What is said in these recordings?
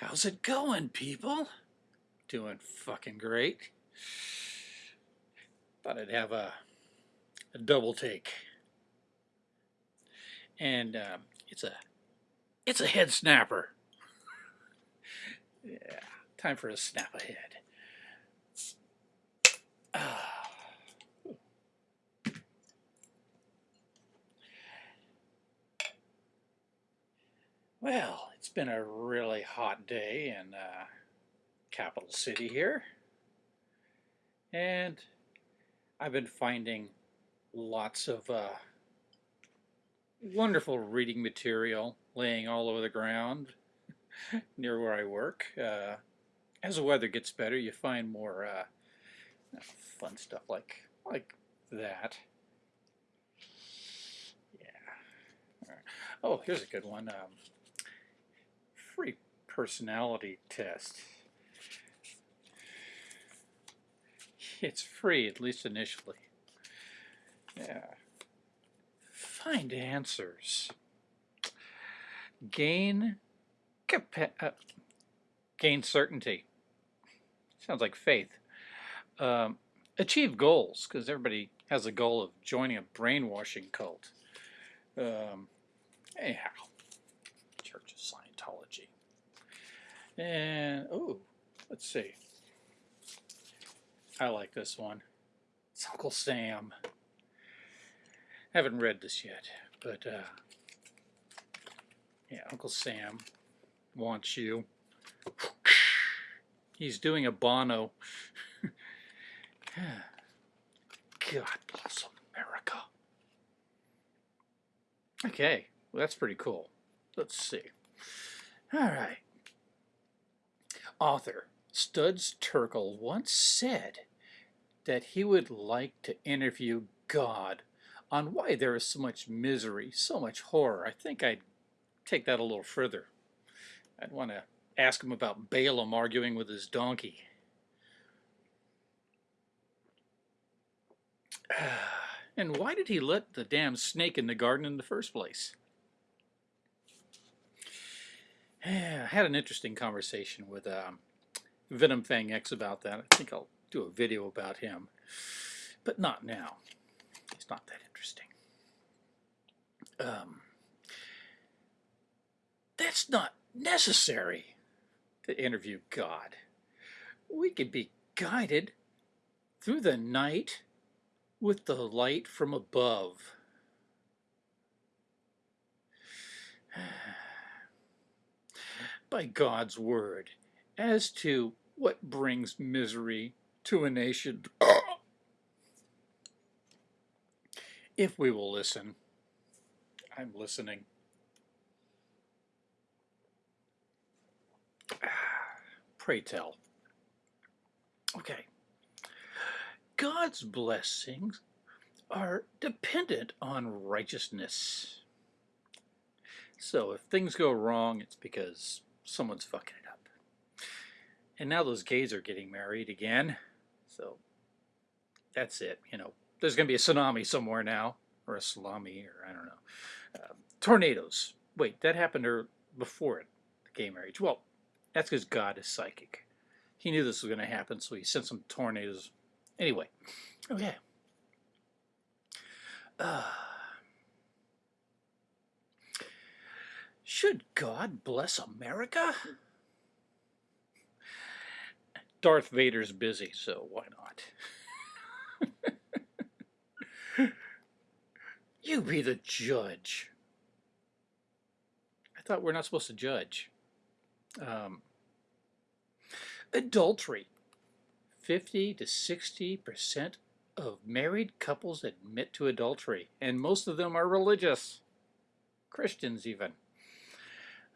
How's it going, people? Doing fucking great. Thought I'd have a, a double take. And um, it's a it's a head snapper. yeah, time for a snap ahead. Ah. Well, it's been a really hot day in uh, capital city here. And I've been finding lots of uh, wonderful reading material laying all over the ground near where I work. Uh, as the weather gets better, you find more uh, fun stuff like like that. Yeah. Oh, here's a good one. Um, free personality test. It's free, at least initially. Yeah. Find answers. Gain uh, gain certainty. Sounds like faith. Um, achieve goals, because everybody has a goal of joining a brainwashing cult. Um, anyhow, And, oh, let's see. I like this one. It's Uncle Sam. I Haven't read this yet, but uh, yeah, Uncle Sam wants you. He's doing a Bono. God bless America. Okay, well, that's pretty cool. Let's see. All right. Author Studs Terkel once said that he would like to interview God on why there is so much misery, so much horror. I think I'd take that a little further. I'd want to ask him about Balaam arguing with his donkey. And why did he let the damn snake in the garden in the first place? I had an interesting conversation with um, Venom Fang X about that. I think I'll do a video about him, but not now. It's not that interesting. Um, that's not necessary to interview God. We can be guided through the night with the light from above. By God's word as to what brings misery to a nation if we will listen. I'm listening. Pray tell. Okay. God's blessings are dependent on righteousness. So if things go wrong, it's because someone's fucking it up. And now those gays are getting married again. So that's it. You know, there's going to be a tsunami somewhere now, or a salami, or I don't know. Uh, tornadoes. Wait, that happened er, before it, the gay marriage. Well, that's because God is psychic. He knew this was going to happen, so he sent some tornadoes. Anyway, okay. Uh, should God bless America? Darth Vader's busy, so why not? you be the judge. I thought we're not supposed to judge. Um, adultery. 50 to 60% of married couples admit to adultery, and most of them are religious. Christians, even.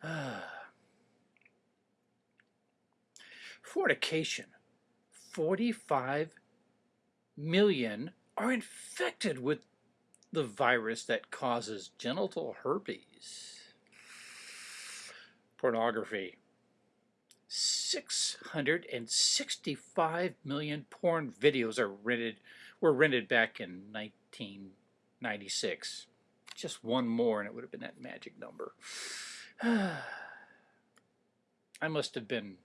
Fornication. 45 million are infected with the virus that causes genital herpes. Pornography. 665 million porn videos are rented were rented back in 1996. Just one more and it would have been that magic number. I must have been,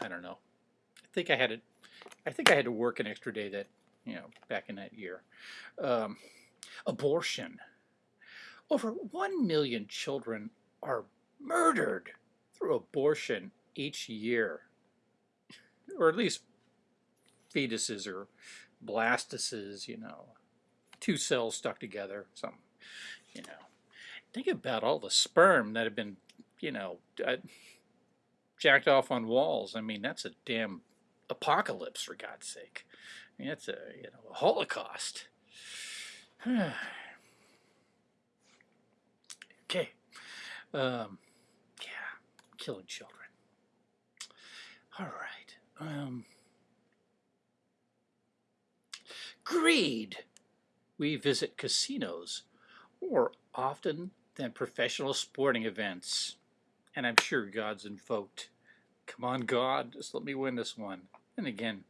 I don't know. I think I had it. I think I had to work an extra day that, you know, back in that year. Um, abortion. Over 1 million children are murdered through abortion each year. Or at least fetuses or blastocysts, you know, two cells stuck together, something, you know. Think about all the sperm that have been, you know, uh, jacked off on walls. I mean, that's a damn apocalypse, for God's sake. I mean, that's a, you know, a holocaust. okay. Um, yeah, killing children. All right. Um, greed. We visit casinos or often than professional sporting events. And I'm sure God's invoked. Come on, God, just let me win this one. And again,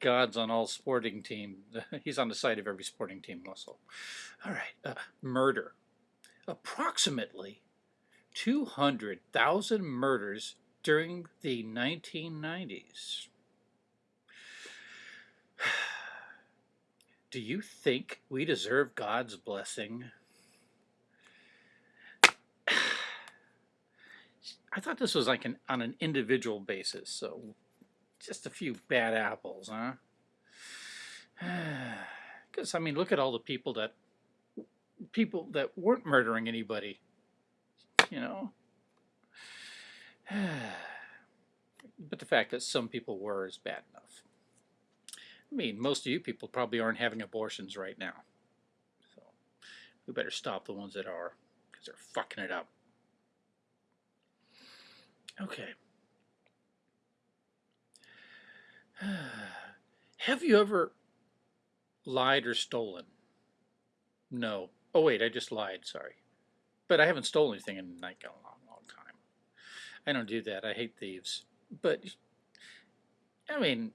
God's on all sporting team. He's on the side of every sporting team also. All right, uh, murder. Approximately 200,000 murders during the 1990s. Do you think we deserve God's blessing? I thought this was like an on an individual basis, so just a few bad apples, huh? Because I mean, look at all the people that people that weren't murdering anybody, you know. but the fact that some people were is bad enough. I mean, most of you people probably aren't having abortions right now. So we better stop the ones that are, because they're fucking it up. Okay. Have you ever lied or stolen? No. Oh wait, I just lied, sorry. But I haven't stolen anything in like a long, long time. I don't do that. I hate thieves. But, I mean,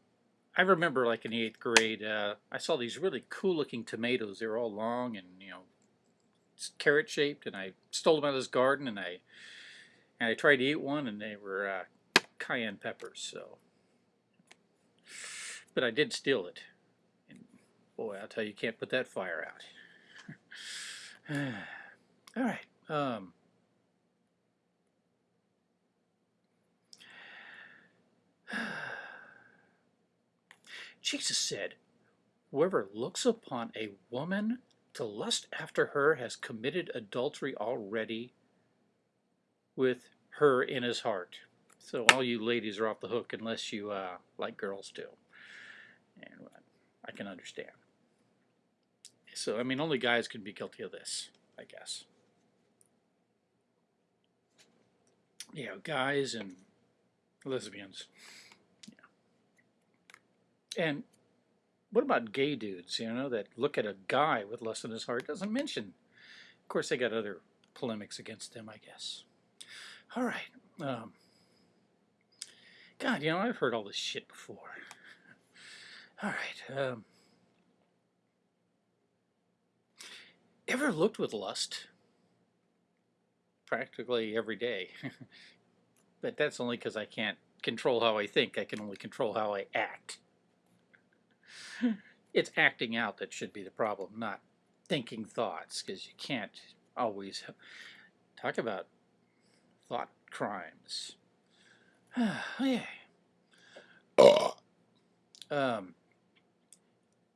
I remember like in the eighth grade, uh, I saw these really cool looking tomatoes. They were all long and, you know, carrot shaped, and I stole them out of his garden, and I and I tried to eat one, and they were uh, cayenne peppers. So, but I did steal it. And boy, I'll tell you, you can't put that fire out. all right. Um, Jesus said, Whoever looks upon a woman to lust after her has committed adultery already with her in his heart. So all you ladies are off the hook unless you uh, like girls too. And I can understand. So, I mean, only guys can be guilty of this, I guess. Yeah, guys and lesbians. Yeah. And what about gay dudes, you know, that look at a guy with lust in his heart? Doesn't mention. Of course, they got other polemics against them, I guess. All right. Um, God, you know, I've heard all this shit before. All right. Um, ever looked with lust? Practically every day. but that's only because I can't control how I think. I can only control how I act. it's acting out that should be the problem, not thinking thoughts, because you can't always talk about thought crimes. yeah. um,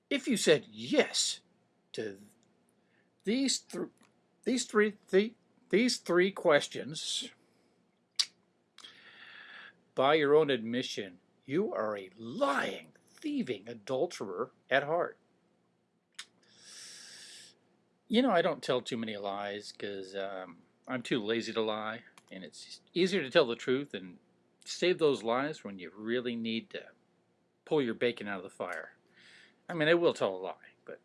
if you said yes to these th these three th these three questions, by your own admission, you are a lying, thieving adulterer at heart. You know, I don't tell too many lies because um, I'm too lazy to lie and it's easier to tell the truth and save those lies when you really need to pull your bacon out of the fire. I mean, I will tell a lie, but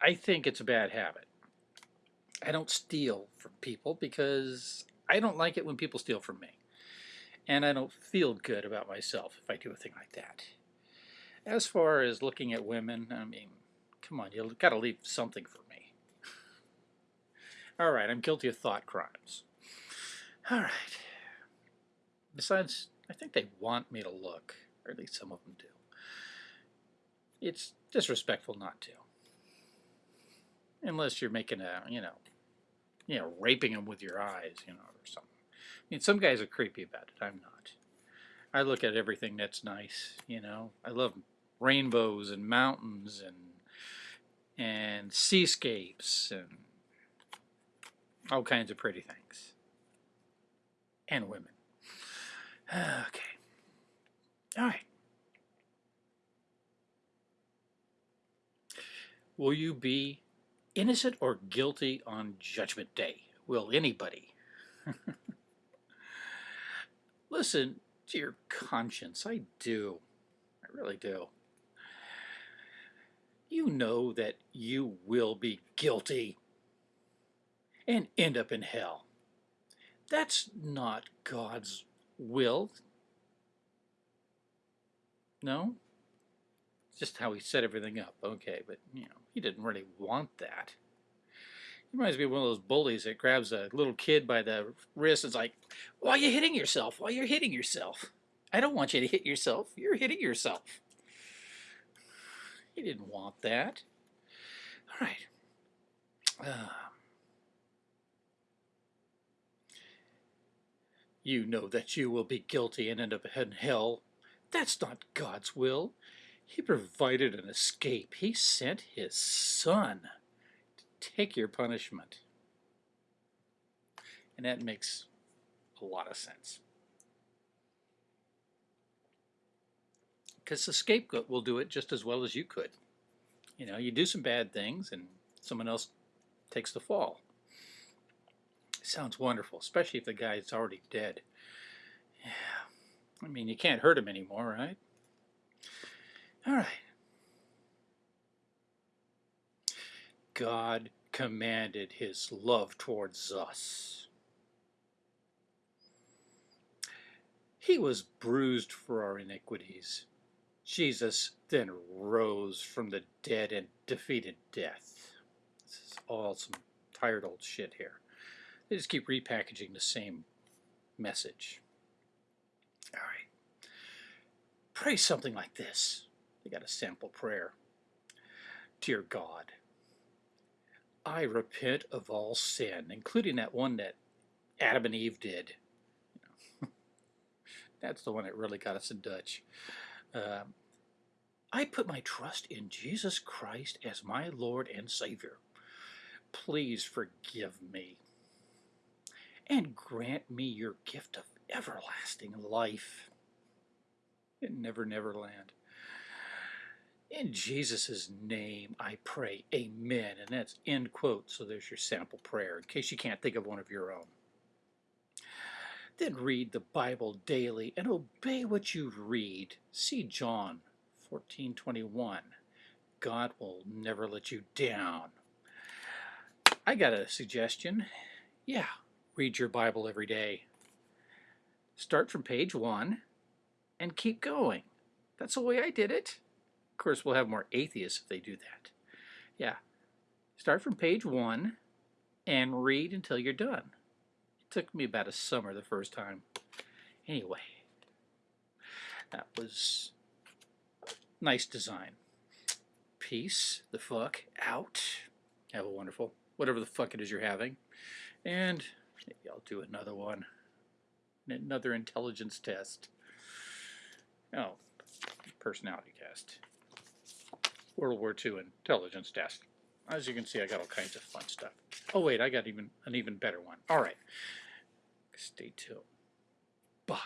I think it's a bad habit. I don't steal from people because I don't like it when people steal from me. And I don't feel good about myself if I do a thing like that. As far as looking at women, I mean, come on, you got to leave something for me. All right, I'm guilty of thought crimes. All right. Besides, I think they want me to look, or at least some of them do. It's disrespectful not to. Unless you're making a, you know, you know, raping them with your eyes, you know, or something. I mean, some guys are creepy about it. I'm not. I look at everything that's nice, you know. I love rainbows and mountains and and seascapes and all kinds of pretty things. And women. Okay. All right. Will you be innocent or guilty on Judgment Day? Will anybody? Listen to your conscience. I do. I really do. You know that you will be guilty and end up in hell. That's not God's will. No? just how he set everything up. Okay, but, you know, he didn't really want that. He reminds me of one of those bullies that grabs a little kid by the wrist and is like, why are you hitting yourself? Why are you hitting yourself? I don't want you to hit yourself. You're hitting yourself. He didn't want that. All right. Uh, you know that you will be guilty and end up in hell. That's not God's will. He provided an escape. He sent his son to take your punishment. And that makes a lot of sense. Because the scapegoat will do it just as well as you could. You know, you do some bad things and someone else takes the fall. Sounds wonderful, especially if the guy is already dead. Yeah. I mean, you can't hurt him anymore, right? All right. God commanded his love towards us. He was bruised for our iniquities. Jesus then rose from the dead and defeated death. This is all some tired old shit here. They just keep repackaging the same message. All right. Pray something like this. They got a sample prayer. Dear God, I repent of all sin, including that one that Adam and Eve did. That's the one that really got us in Dutch. Um, I put my trust in Jesus Christ as my Lord and Savior. Please forgive me and grant me your gift of everlasting life in Never Never Land. In Jesus' name, I pray, amen. And that's end quote. So there's your sample prayer in case you can't think of one of your own. Then read the Bible daily and obey what you read. See John 14:21. God will never let you down. I got a suggestion. Yeah, read your Bible every day. Start from page 1 and keep going. That's the way I did it Of course, we'll have more atheists if they do that. Yeah. Start from page one and read until you're done. It took me about a summer the first time. Anyway, that was nice design. Peace the fuck out. Have a wonderful, whatever the fuck it is you're having. And maybe I'll do another one. Another intelligence test. Oh, personality test. World War II intelligence test. As you can see, I got all kinds of fun stuff. Oh wait, I got even an even better one. All right. Stay tuned. Bye.